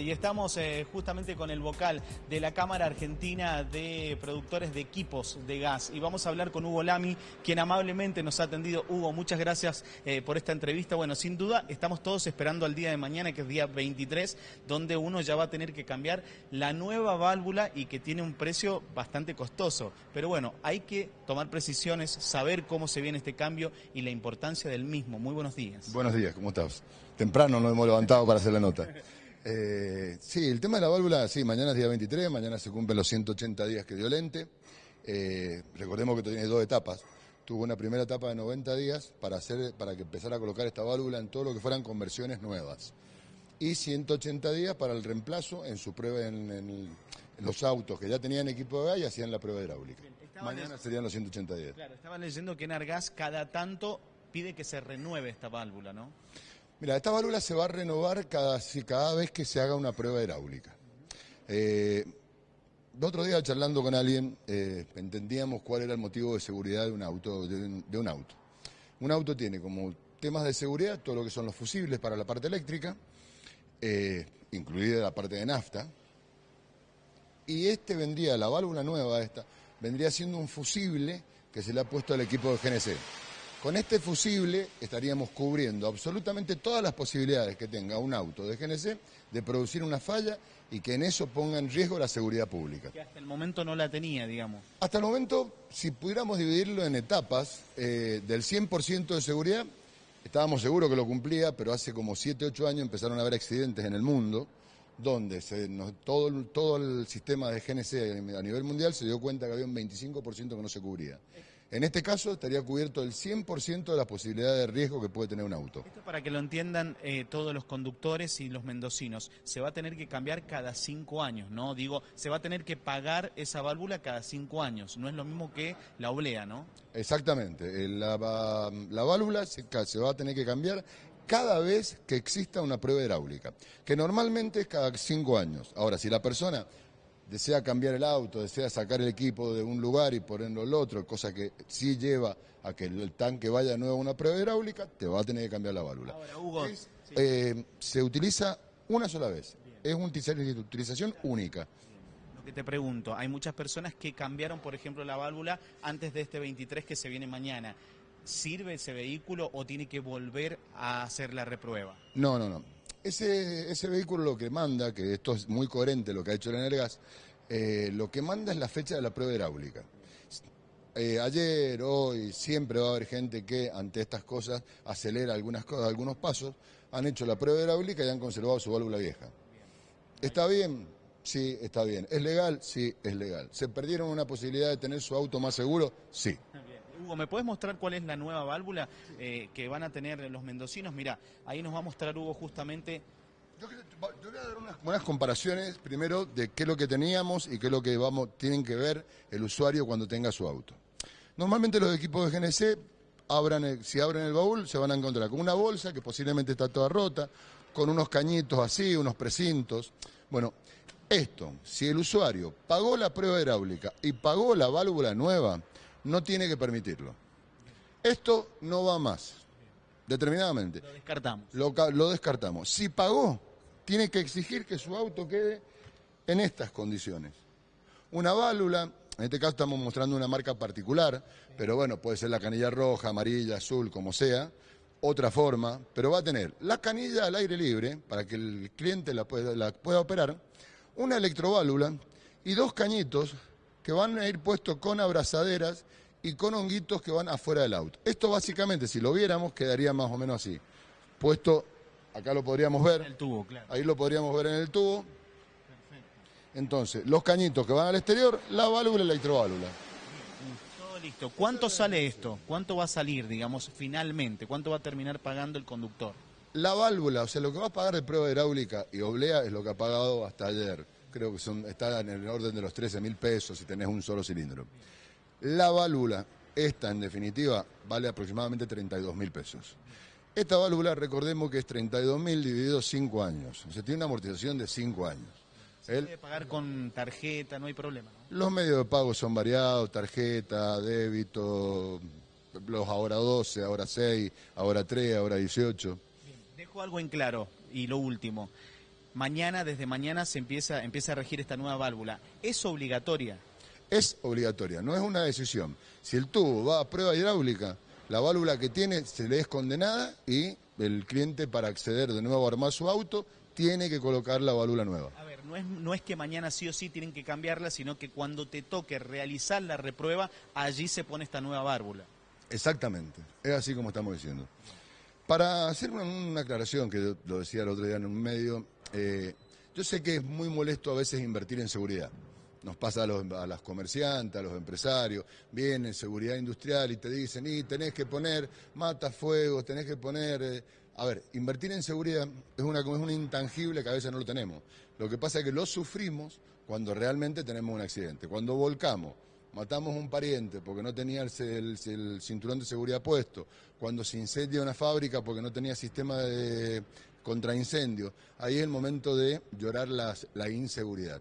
Y estamos eh, justamente con el vocal de la Cámara Argentina de Productores de Equipos de Gas y vamos a hablar con Hugo Lamy, quien amablemente nos ha atendido. Hugo, muchas gracias eh, por esta entrevista. Bueno, sin duda estamos todos esperando al día de mañana, que es día 23, donde uno ya va a tener que cambiar la nueva válvula y que tiene un precio bastante costoso. Pero bueno, hay que tomar precisiones, saber cómo se viene este cambio y la importancia del mismo. Muy buenos días. Buenos días, ¿cómo estás? Temprano nos hemos levantado para hacer la nota. Eh, sí, el tema de la válvula, sí, mañana es día 23, mañana se cumplen los 180 días que dio Lente. Eh, recordemos que tiene dos etapas. Tuvo una primera etapa de 90 días para, hacer, para que empezara a colocar esta válvula en todo lo que fueran conversiones nuevas. Y 180 días para el reemplazo en su prueba en, los autos que ya tenían equipo de gas y hacían la prueba hidráulica. Mañana serían los 180 días. Claro, estaban leyendo que en Argas cada tanto pide que se renueve esta válvula, ¿no? Mira, esta válvula se va a renovar cada, cada vez que se haga una prueba hidráulica. Eh, el otro día charlando con alguien eh, entendíamos cuál era el motivo de seguridad de un auto. De un, auto. Un auto tiene como temas de seguridad todo lo que son los fusibles para la parte eléctrica, eh, incluida la parte de nafta. Y este vendría, la válvula nueva esta, vendría siendo un fusible que se le ha puesto al equipo de GNC. Con este fusible estaríamos cubriendo absolutamente todas las posibilidades que tenga un auto de GNC de producir una falla y que en eso ponga en riesgo la seguridad pública. Que hasta el momento no la tenía, digamos. Hasta el momento, si pudiéramos dividirlo en etapas, eh, del 100% de seguridad, estábamos seguros que lo cumplía, pero hace como 7, 8 años empezaron a haber accidentes en el mundo donde todo, todo el sistema de GNC a nivel mundial se dio cuenta que había un 25% que no se cubría. En este caso estaría cubierto el 100% de las posibilidades de riesgo que puede tener un auto. Esto para que lo entiendan eh, todos los conductores y los mendocinos, se va a tener que cambiar cada cinco años, ¿no? Digo, se va a tener que pagar esa válvula cada cinco años, no es lo mismo que la oblea, ¿no? Exactamente, la, válvula se, se va a tener que cambiar cada vez que exista una prueba hidráulica, que normalmente es cada cinco años. Ahora, si la persona desea cambiar el auto, desea sacar el equipo de un lugar y ponerlo al otro, cosa que sí lleva a que el tanque vaya de nuevo a una prueba hidráulica, te va a tener que cambiar la válvula. Ahora, Hugo, eh, se utiliza una sola vez, es una utilización única. Lo que te pregunto, hay muchas personas que cambiaron, por ejemplo, la válvula antes de este 23 que se viene mañana. ¿Sirve ese vehículo o tiene que volver a hacer la reprueba? No, no, no. Ese, ese vehículo lo que manda, que esto es muy coherente lo que ha hecho el Energas, eh, lo que manda es la fecha de la prueba hidráulica. Eh, ayer, hoy, siempre va a haber gente que ante estas cosas acelera algunas cosas, algunos pasos, han hecho la prueba hidráulica y han conservado su válvula vieja. ¿Está bien? Sí, está bien. ¿Es legal? Sí, es legal. ¿Se perdieron una posibilidad de tener su auto más seguro? Sí. Hugo, ¿me puedes mostrar cuál es la nueva válvula eh, que van a tener los mendocinos? Mira, ahí nos va a mostrar Hugo justamente yo, voy a dar unas buenas comparaciones primero de qué es lo que teníamos y qué es lo que vamos, tienen que ver el usuario cuando tenga su auto. Normalmente los equipos de GNC, abran si abren el baúl, se van a encontrar con una bolsa que posiblemente está toda rota, con unos cañitos así, unos precintos. Bueno, esto, si el usuario pagó la prueba hidráulica y pagó la válvula nueva, no tiene que permitirlo. Esto no va más, determinadamente. Lo descartamos. Lo, descartamos. Si pagó, tiene que exigir que su auto quede en estas condiciones. Una válvula, en este caso estamos mostrando una marca particular, pero bueno, puede ser la canilla roja, amarilla, azul, como sea, otra forma, pero va a tener la canilla al aire libre para que el cliente la pueda, la pueda operar, una electroválvula y dos cañitos que van a ir puestos con abrazaderas y con honguitos que van afuera del auto. Esto básicamente, si lo viéramos, quedaría más o menos así. Puesto, acá lo podríamos ver. El tubo, claro. Ahí lo podríamos ver en el tubo. Perfecto. Entonces, los cañitos que van al exterior, la válvula y la electroválvula. Todo listo. ¿Cuánto sale esto? ¿Cuánto va a salir, digamos, finalmente? ¿Cuánto va a terminar pagando el conductor? La válvula, o sea, lo que va a pagar de prueba hidráulica y oblea es lo que ha pagado hasta ayer creo que son, está en el orden de los 13 mil pesos si tenés un solo cilindro. La válvula, esta en definitiva, vale aproximadamente 32 mil pesos. Esta válvula, recordemos que es 32 mil dividido 5 años. O sea, tiene una amortización de 5 años. Se puede pagar con tarjeta, no hay problema. Los medios de pago son variados, tarjeta, débito, los ahora 12, ahora 6, ahora 3, ahora 18. dejo algo en claro y lo último mañana, desde mañana se empieza, empieza a regir esta nueva válvula. ¿Es obligatoria? Es obligatoria, no es una decisión. Si el tubo va a prueba hidráulica, la válvula que tiene se le es condenada y el cliente para acceder de nuevo a armar su auto tiene que colocar la válvula nueva. A ver, no es, no es que mañana sí o sí tienen que cambiarla, sino que cuando te toque realizar la reprueba, allí se pone esta nueva válvula. Exactamente, es así como estamos diciendo. Para hacer una, aclaración, que lo decía el otro día en un medio, eh, yo sé que es muy molesto a veces invertir en seguridad. Nos pasa a los, a comerciantes, a los empresarios, vienen seguridad industrial y te dicen, y tenés que poner matafuegos, tenés que poner... Eh, a ver, invertir en seguridad es, una, es un intangible que a veces no lo tenemos. Lo que pasa es que lo sufrimos cuando realmente tenemos un accidente. Cuando volcamos, matamos un pariente porque no tenía el, cinturón de seguridad puesto, cuando se incendia una fábrica porque no tenía sistema de contraincendio, ahí es el momento de llorar la inseguridad.